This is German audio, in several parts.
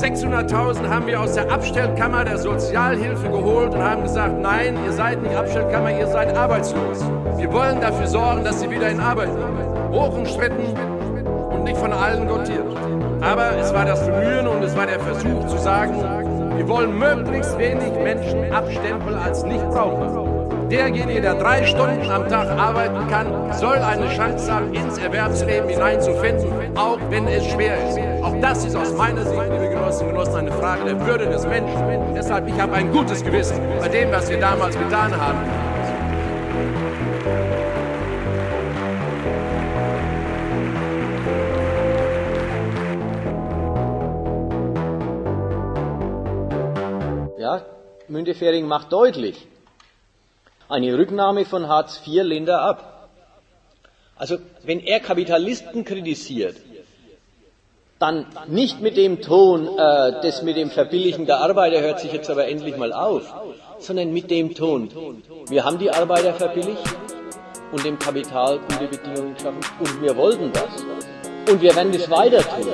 600.000 haben wir aus der Abstellkammer der Sozialhilfe geholt und haben gesagt, nein, ihr seid nicht Abstellkammer, ihr seid arbeitslos. Wir wollen dafür sorgen, dass sie wieder in Arbeit kommen. Hochumstritten und nicht von allen dotiert. Aber es war das Bemühen und es war der Versuch zu sagen, wir wollen möglichst wenig Menschen abstempeln als nicht brauchbar. Derjenige, der drei Stunden am Tag arbeiten kann, soll eine Chance haben, ins Erwerbsleben hineinzufinden, auch wenn es schwer ist. Auch das ist aus meiner Sicht, liebe Genossinnen und Genossen, eine Frage der Würde des Menschen. Deshalb, ich habe ein gutes Gewissen bei dem, was wir damals getan haben. Ja, Müntefering macht deutlich, eine Rücknahme von Hartz IV lehnt er ab. Also wenn er Kapitalisten kritisiert, dann nicht mit dem Ton, äh, das mit dem Verbilligen der Arbeiter hört sich jetzt aber endlich mal auf, sondern mit dem Ton, wir haben die Arbeiter verbilligt und dem Kapital gute Bedingungen geschaffen und wir wollten das. Und wir werden das weiter tun.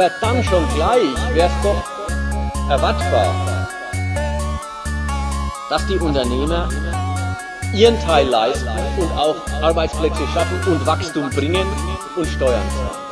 Aber dann schon gleich wäre es doch erwartbar, dass die Unternehmer ihren Teil leisten und auch Arbeitsplätze schaffen und Wachstum bringen und Steuern zahlen.